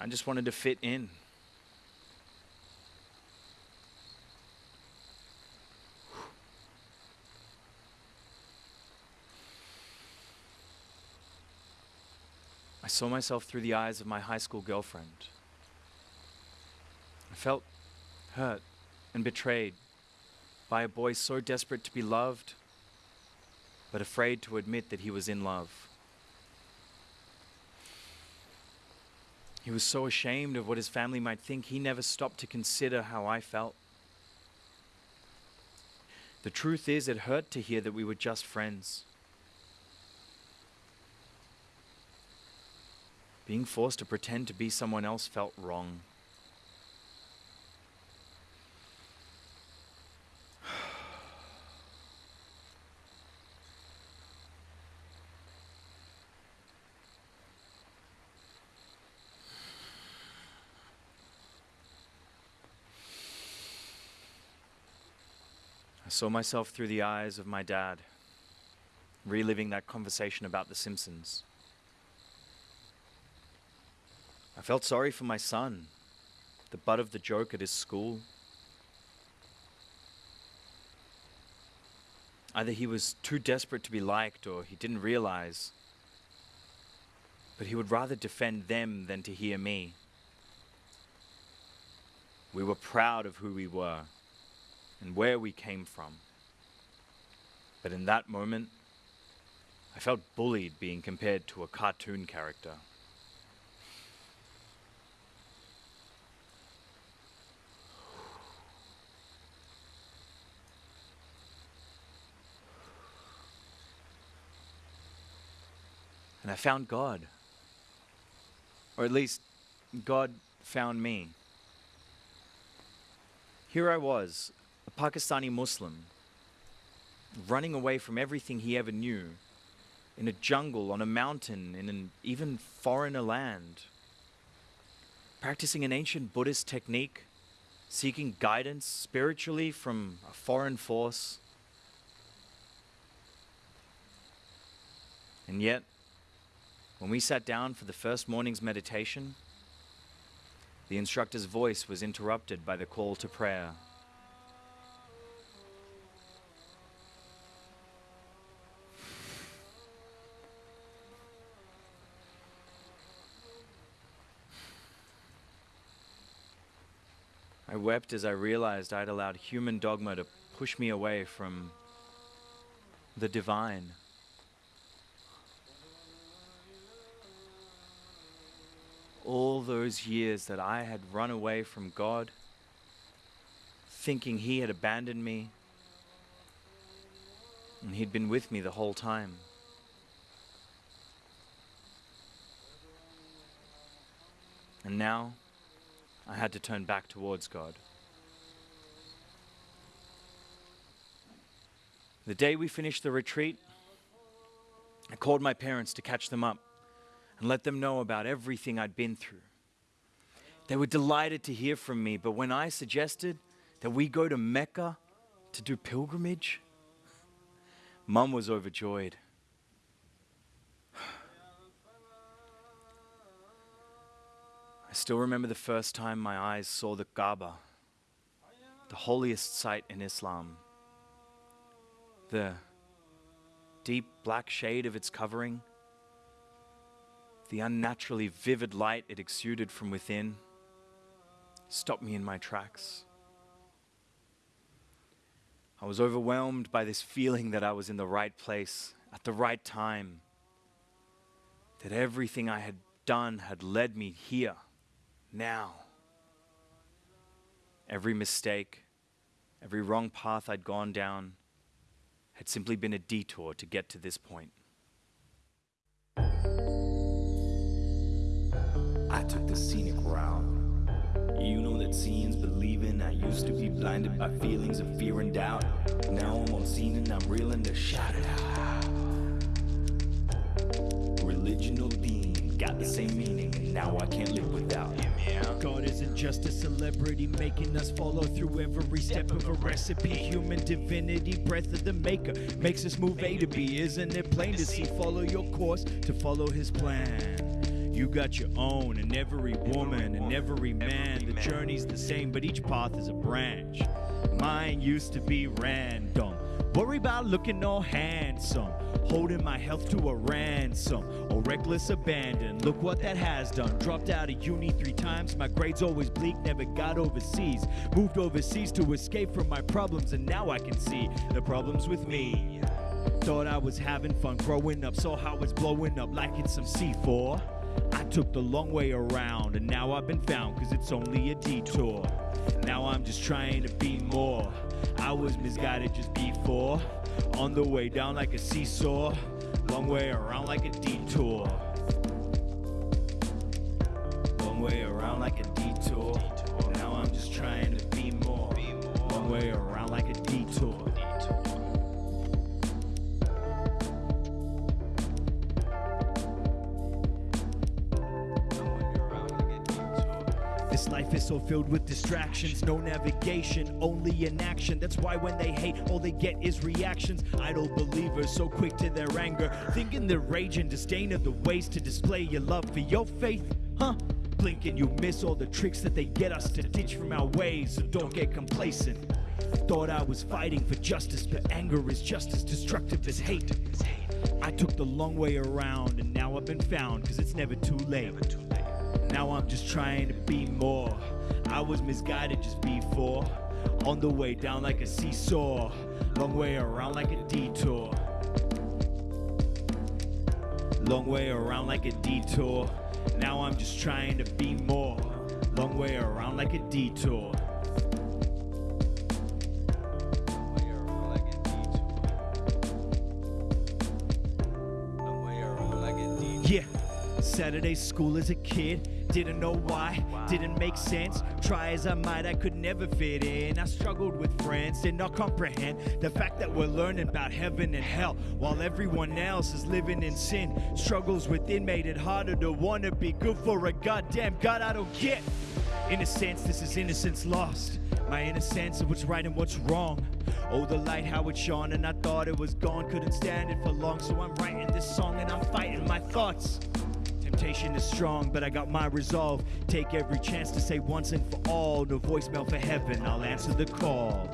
I just wanted to fit in. Saw myself through the eyes of my high school girlfriend. I felt hurt and betrayed by a boy so desperate to be loved, but afraid to admit that he was in love. He was so ashamed of what his family might think, he never stopped to consider how I felt. The truth is, it hurt to hear that we were just friends. Being forced to pretend to be someone else felt wrong. I saw myself through the eyes of my dad, reliving that conversation about The Simpsons. I felt sorry for my son, the butt of the joke at his school. Either he was too desperate to be liked or he didn't realize, but he would rather defend them than to hear me. We were proud of who we were and where we came from. But in that moment, I felt bullied being compared to a cartoon character. And I found God. Or at least, God found me. Here I was, a Pakistani Muslim, running away from everything he ever knew, in a jungle, on a mountain, in an even foreigner land, practicing an ancient Buddhist technique, seeking guidance spiritually from a foreign force. And yet, when we sat down for the first morning's meditation, the instructor's voice was interrupted by the call to prayer. I wept as I realized I'd allowed human dogma to push me away from the divine. All those years that I had run away from God, thinking He had abandoned me, and He'd been with me the whole time. And now, I had to turn back towards God. The day we finished the retreat, I called my parents to catch them up and let them know about everything I'd been through. They were delighted to hear from me, but when I suggested that we go to Mecca to do pilgrimage, Mum was overjoyed. I still remember the first time my eyes saw the Kaaba, the holiest site in Islam. The deep black shade of its covering, the unnaturally vivid light it exuded from within, stopped me in my tracks. I was overwhelmed by this feeling that I was in the right place at the right time, that everything I had done had led me here, now. Every mistake, every wrong path I'd gone down had simply been a detour to get to this point. I took the scenic route. You know that seeing's believing. I used to be blinded by feelings of fear and doubt. Now I'm on scene and I'm reeling to shout it out. Religion or got the same meaning, and now I can't live without. God isn't just a celebrity making us follow through every step of a recipe. Human divinity, breath of the maker, makes us move A to B. Isn't it plain to see? Follow your course to follow his plan. You got your own, and every woman and every man. The journey's the same, but each path is a branch. Mine used to be random. Worry about looking all handsome. Holding my health to a ransom. Or reckless abandon. Look what that has done. Dropped out of uni three times. My grades always bleak. Never got overseas. Moved overseas to escape from my problems. And now I can see the problems with me. Thought I was having fun growing up. Saw how it's blowing up like it's some C4. I took the long way around, and now I've been found, cause it's only a detour. Now I'm just trying to be more. I was misguided just before. On the way down like a seesaw, long way around like a detour. Long way around like a detour. Now I'm just trying to be more. Long way around like a detour. So filled with distractions, no navigation, only inaction. That's why when they hate, all they get is reactions. Idle believers, so quick to their anger, thinking their rage and disdain are the ways to display your love for your faith, huh? Blink and you miss all the tricks that they get us to ditch from our ways, so don't get complacent. Thought I was fighting for justice, but anger is just as destructive as hate. I took the long way around, and now I've been found, cause it's never too late. Now I'm just trying to be more. I was misguided just before. On the way down like a seesaw. Long way around like a detour. Long way around like a detour. Now I'm just trying to be more. Long way around like a detour. Saturday school as a kid. Didn't know why, didn't make sense. Try as I might, I could never fit in. I struggled with friends, did not comprehend the fact that we're learning about heaven and hell while everyone else is living in sin. Struggles within made it harder to want to be good for a goddamn God I don't get. In a sense, this is innocence lost. My innocence of what's right and what's wrong. Oh, the light, how it shone, and I thought it was gone. Couldn't stand it for long, so I'm writing this song and I'm fighting my thoughts. Temptation is strong, but I got my resolve. Take every chance to say once and for all. No voicemail for heaven, I'll answer the call.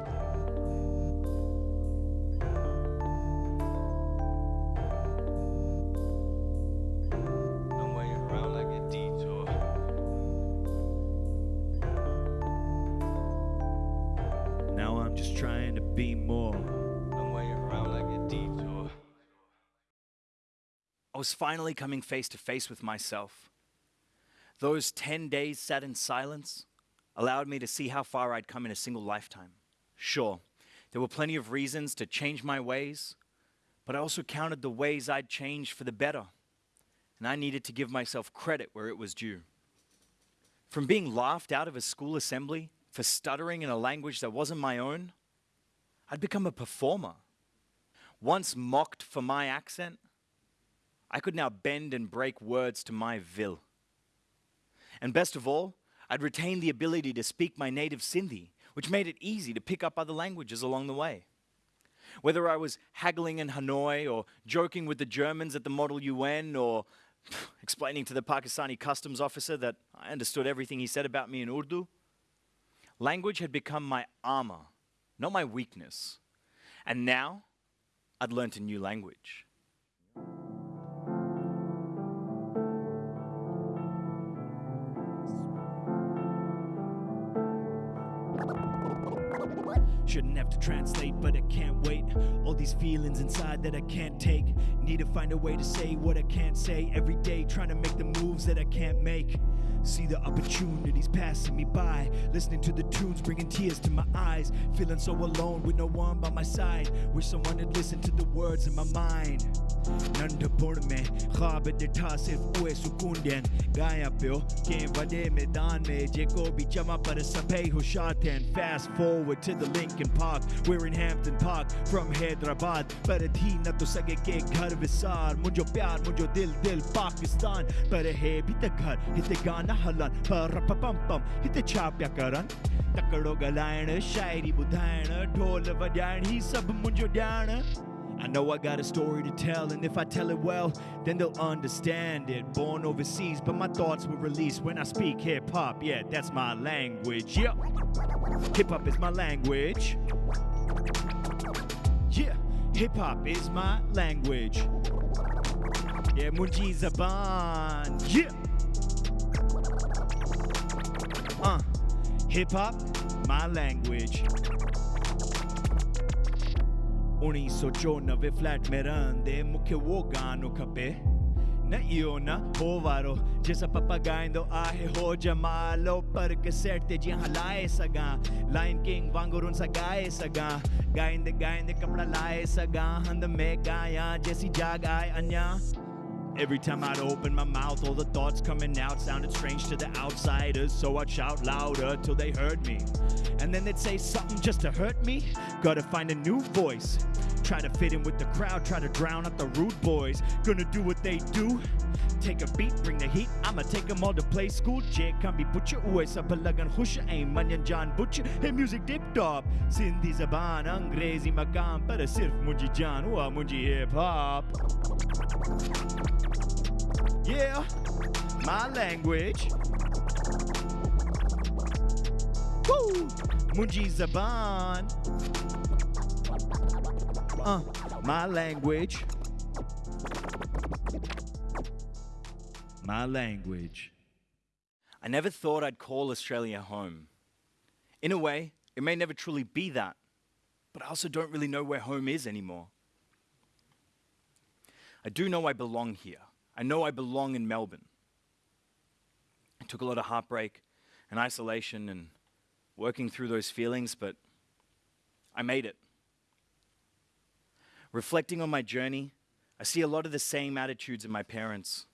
Was finally coming face to face with myself. Those 10 days sat in silence allowed me to see how far I'd come in a single lifetime. Sure, there were plenty of reasons to change my ways, but I also counted the ways I'd changed for the better. And I needed to give myself credit where it was due. From being laughed out of a school assembly for stuttering in a language that wasn't my own, I'd become a performer. Once mocked for my accent, I could now bend and break words to my will. And best of all, I'd retained the ability to speak my native Sindhi, which made it easy to pick up other languages along the way. Whether I was haggling in Hanoi or joking with the Germans at the Model UN or *sighs* explaining to the Pakistani customs officer that I understood everything he said about me in Urdu, language had become my armor, not my weakness. And now I'd learnt a new language. Shouldn't have to translate, but I can't wait. All these feelings inside that I can't take. Need to find a way to say what I can't say every day, trying to make the moves that I can't make. See the opportunities passing me by, listening to the tunes, bringing tears to my eyes. Feeling so alone with no one by my side. Wish someone had listened to the words in my mind. नंढपुण में ख्वाब ॾिठा सिर्फ़ उहे सुकून ॾियनि। ॻायां पियो कंहिं वॾे मैदान में जेको बि चवां, पर सभई होशियार थियनि। Fast forward to the Lincoln Park, We're in Hampton Park from Hyderabad पर थी न तो सघे के घर विसार। मुंहिंजो प्यार, मुंहिंजो दिल दिल पाकिस्तान। पर हे बि त घर, हिते गाना हलनि। पर पम पम हिते छा पिया करनि? तकिड़ो ॻाल्हाइण, शाइरी ॿुधाइण, ढोल वॼाइण, ही सभु मुंहिंजो ॼाण। I know I got a story to tell, and if I tell it well, then they'll understand it. Born overseas, but my thoughts were released when I speak hip hop. Yeah, that's my language. Yeah, hip hop is my language. Yeah, hip hop is my language. Yeah, Munji Zaban. Yeah. Uh, hip hop, my language. 1994 flat में रहंदे मूंखे उहो गानो खपे। न इहो न हो वारो जंहिंसां पप्पा ॻाईंदो आहे, हो जमालो पर कैसेट ते जीअं हलाए सघां लाइन किंग वांगुरु सां ॻाए सघां ॻाईंदे ॻाईंदे कपिड़ा लाए सघां हंध में ॻायां जैसी जाग आहे अञा। Every time I'd open my mouth, all the thoughts coming out sounded strange to the outsiders. So I'd shout louder till they heard me. And then they'd say something just to hurt me. Gotta find a new voice. Try to fit in with the crowd, try to drown out the rude boys. Gonna do what they do. Take a beat, bring the heat. I'ma take them all to play school. J can be put your uwe sa palagan hush aim manyan John Butcher. Hey music dip top. Sindhi zaban, angrezi makam, para sirf munji jan, wa munji hip hop. Yeah, my language. Woo! Munji Zaban. Uh, my language. My language. I never thought I'd call Australia home. In a way, it may never truly be that, but I also don't really know where home is anymore. I do know I belong here. I know I belong in Melbourne. I took a lot of heartbreak and isolation and working through those feelings, but I made it. Reflecting on my journey, I see a lot of the same attitudes in my parents.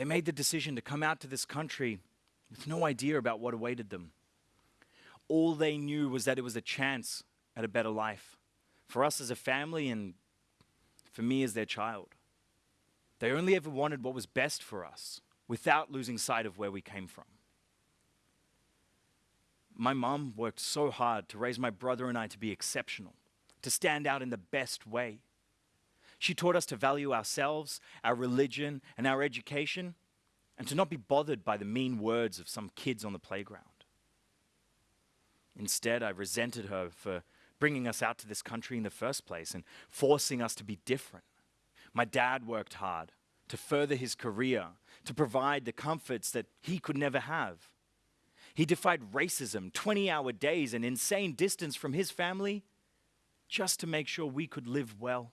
They made the decision to come out to this country with no idea about what awaited them. All they knew was that it was a chance at a better life for us as a family and for me as their child. They only ever wanted what was best for us without losing sight of where we came from. My mom worked so hard to raise my brother and I to be exceptional, to stand out in the best way. She taught us to value ourselves, our religion, and our education, and to not be bothered by the mean words of some kids on the playground. Instead, I resented her for bringing us out to this country in the first place and forcing us to be different. My dad worked hard to further his career, to provide the comforts that he could never have. He defied racism, 20 hour days, and insane distance from his family just to make sure we could live well.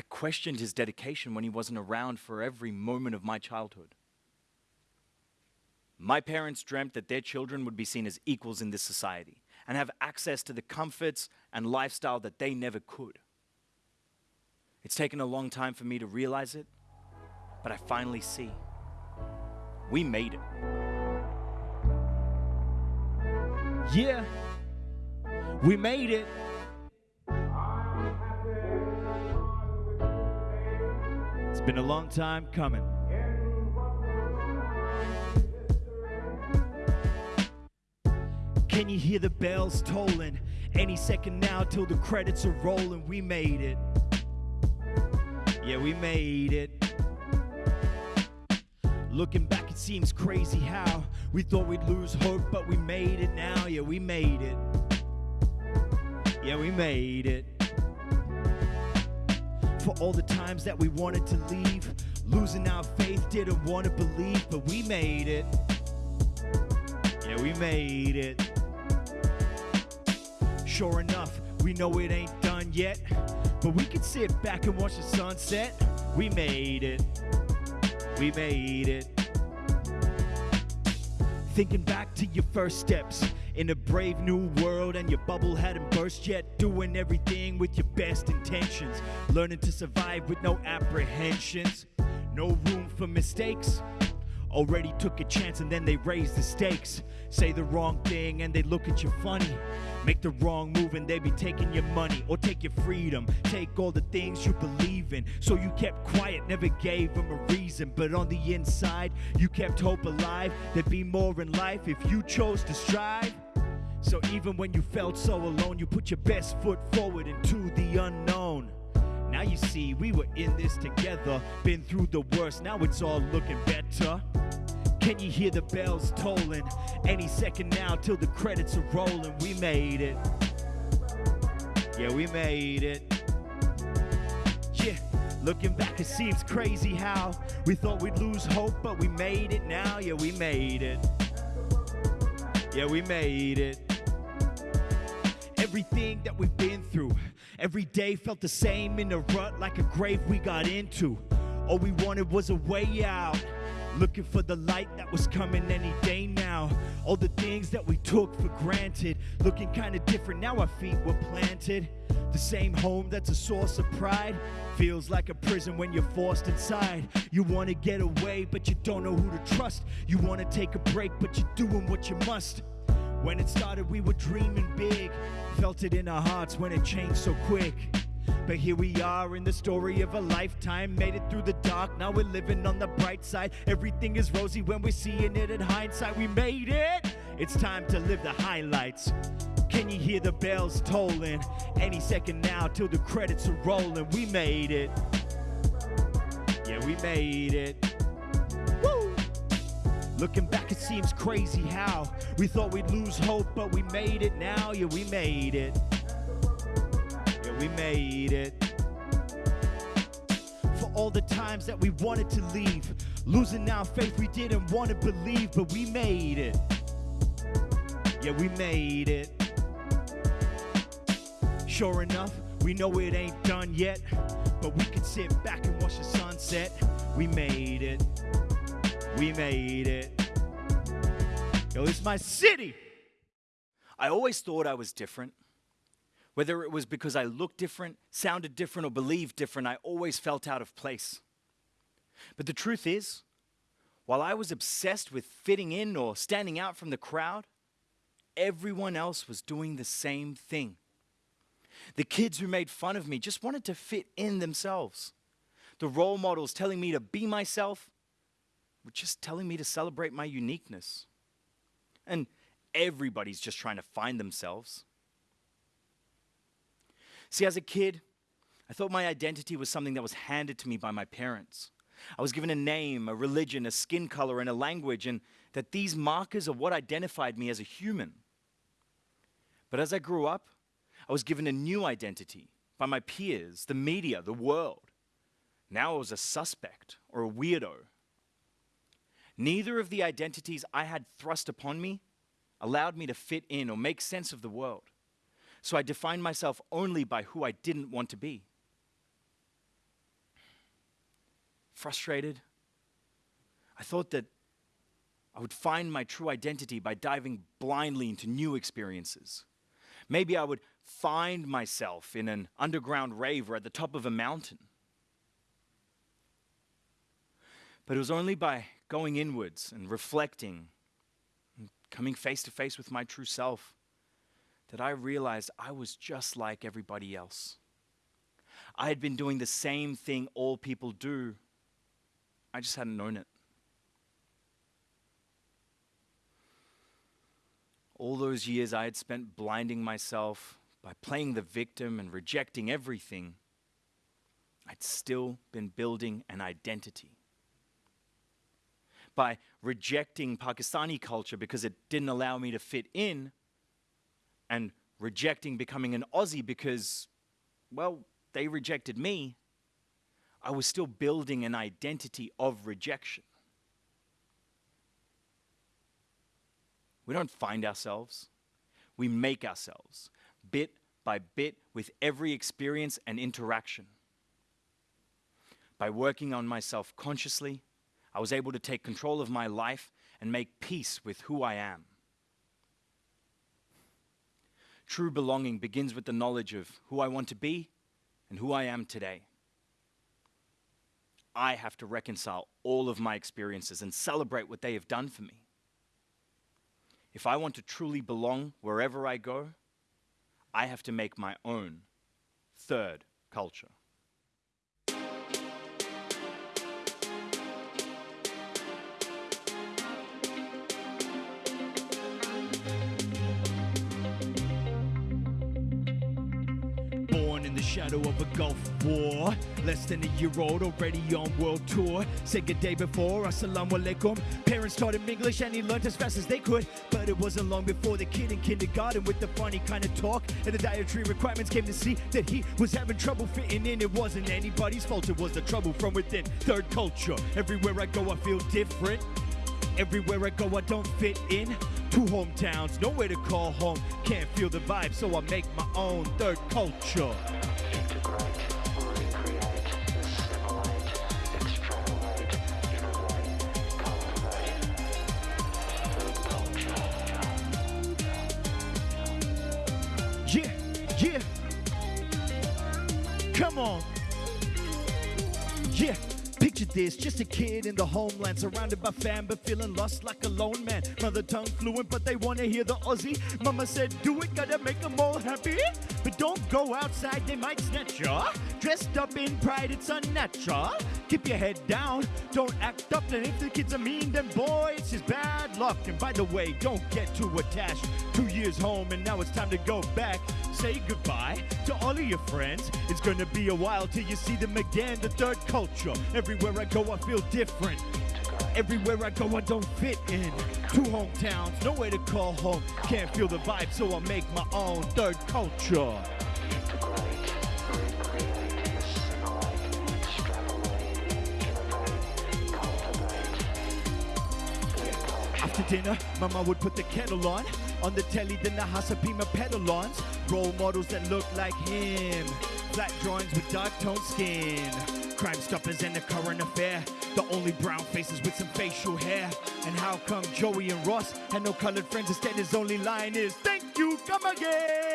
I questioned his dedication when he wasn't around for every moment of my childhood. My parents dreamt that their children would be seen as equals in this society and have access to the comforts and lifestyle that they never could. It's taken a long time for me to realize it, but I finally see. We made it. Yeah, we made it. It's been a long time coming. Can you hear the bells tolling? Any second now till the credits are rolling. We made it. Yeah, we made it. Looking back, it seems crazy how we thought we'd lose hope, but we made it now. Yeah, we made it. Yeah, we made it. For all the times that we wanted to leave, losing our faith, didn't want to believe, but we made it. Yeah, we made it. Sure enough, we know it ain't done yet, but we can sit back and watch the sunset. We made it. We made it. Thinking back to your first steps in a brave new world, and your bubble hadn't burst yet. Doing everything with your best intentions, learning to survive with no apprehensions, no room for mistakes. Already took a chance and then they raise the stakes. Say the wrong thing and they look at you funny. Make the wrong move and they be taking your money or take your freedom. Take all the things you believe in. So you kept quiet, never gave them a reason. But on the inside, you kept hope alive. There'd be more in life if you chose to strive. So even when you felt so alone, you put your best foot forward into the unknown. Now you see, we were in this together. Been through the worst, now it's all looking better. Can you hear the bells tolling? Any second now till the credits are rolling. We made it. Yeah, we made it. Yeah, looking back, it seems crazy how we thought we'd lose hope, but we made it now. Yeah, we made it. Yeah, we made it. Everything that we've been through, every day felt the same in a rut like a grave we got into. All we wanted was a way out. Looking for the light that was coming any day now. All the things that we took for granted, looking kinda different now our feet were planted. The same home that's a source of pride feels like a prison when you're forced inside. You wanna get away, but you don't know who to trust. You wanna take a break, but you're doing what you must. When it started, we were dreaming big. Felt it in our hearts when it changed so quick. But here we are in the story of a lifetime. Made it through the dark, now we're living on the bright side. Everything is rosy when we're seeing it in hindsight. We made it! It's time to live the highlights. Can you hear the bells tolling? Any second now till the credits are rolling. We made it. Yeah, we made it. Looking back, it seems crazy how we thought we'd lose hope, but we made it now. Yeah, we made it. Yeah, we made it. For all the times that we wanted to leave, losing our faith, we didn't want to believe, but we made it. Yeah, we made it. Sure enough, we know it ain't done yet, but we can sit back and watch the sunset. We made it. We made it. Yo, it's my city. I always thought I was different. Whether it was because I looked different, sounded different, or believed different, I always felt out of place. But the truth is, while I was obsessed with fitting in or standing out from the crowd, everyone else was doing the same thing. The kids who made fun of me just wanted to fit in themselves. The role models telling me to be myself were just telling me to celebrate my uniqueness. And everybody's just trying to find themselves. See, as a kid, I thought my identity was something that was handed to me by my parents. I was given a name, a religion, a skin color, and a language, and that these markers are what identified me as a human. But as I grew up, I was given a new identity by my peers, the media, the world. Now I was a suspect or a weirdo. Neither of the identities I had thrust upon me allowed me to fit in or make sense of the world. So I defined myself only by who I didn't want to be. Frustrated, I thought that I would find my true identity by diving blindly into new experiences. Maybe I would find myself in an underground rave or at the top of a mountain. But it was only by going inwards and reflecting, and coming face to face with my true self, that I realized I was just like everybody else. I had been doing the same thing all people do, I just hadn't known it. All those years I had spent blinding myself by playing the victim and rejecting everything, I'd still been building an identity. By rejecting Pakistani culture because it didn't allow me to fit in, and rejecting becoming an Aussie because, well, they rejected me, I was still building an identity of rejection. We don't find ourselves, we make ourselves bit by bit with every experience and interaction. By working on myself consciously, I was able to take control of my life and make peace with who I am. True belonging begins with the knowledge of who I want to be and who I am today. I have to reconcile all of my experiences and celebrate what they have done for me. If I want to truly belong wherever I go, I have to make my own third culture. Shadow of a Gulf War. Less than a year old, already on world tour. Said good day before, assalamu alaikum. Parents taught him English and he learned as fast as they could. But it wasn't long before the kid in kindergarten with the funny kind of talk and the dietary requirements came to see that he was having trouble fitting in. It wasn't anybody's fault, it was the trouble from within. Third culture, everywhere I go, I feel different. Everywhere I go, I don't fit in. Two hometowns, nowhere to call home. Can't feel the vibe, so I make my own third culture. This, just a kid in the homeland, surrounded by fam, but feeling lost like a lone man. Mother tongue fluent, but they wanna hear the Aussie. Mama said, do it, gotta make them all happy. But don't go outside, they might snatch ya. Dressed up in pride, it's unnatural. Keep your head down, don't act up. And if the kids are mean, then boy, it's just bad luck. And by the way, don't get too attached. Two years home, and now it's time to go back. Say goodbye to all of your friends. It's gonna be a while till you see them again. The third culture. Everywhere I go, I feel different. Everywhere I go, I don't fit in. Two hometowns, nowhere to call home. Can't feel the vibe, so I make my own third culture. After dinner, Mama would put the kettle on. On the telly, then the Nahasapeemapetilons. Role models that look like him. Flat drawings with dark toned skin. Crime stoppers and the current affair. The only brown faces with some facial hair. And how come Joey and Ross had no colored friends? Instead, his only line is, Thank you, come again.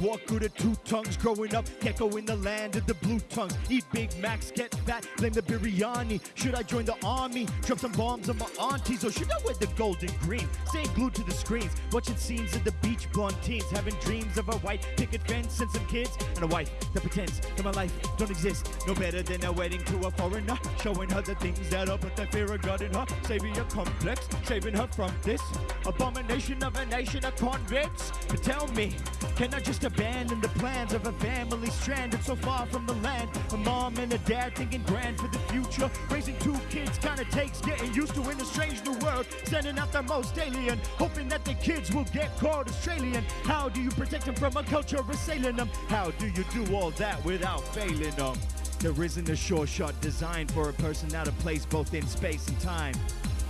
What good are two tongues growing up? Gecko in the land of the blue tongues. Eat Big Macs, get fat, blame the biryani. Should I join the army? Drop some bombs on my aunties? Or should I wear the golden green? Staying glued to the screens, watching scenes of the beach blonde teens. Having dreams of a white picket fence and some kids. And a wife that pretends that my life don't exist. No better than a wedding to a foreigner. Showing her the things that up, but the fear of God in her. Saving her complex, saving her from this abomination of a nation of convicts. But tell me, can I just abandon the plans of a family stranded so far from the land? A mom and a dad thinking grand for the future. Raising two kids kinda takes getting used to in a strange new world. Sending out the most alien, hoping that the kids will get called Australian. How do you protect them from a culture assailing them? How do you do all all that without failing them. There isn't a sure shot designed for a person out of place both in space and time.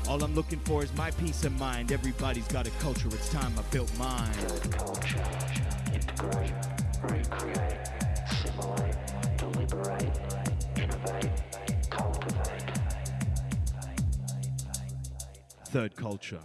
All I'm looking for is my peace of mind. Everybody's got a culture, it's time I built mine. Build culture, integrate, recreate, simulate, deliberate, innovate, cultivate. Third culture.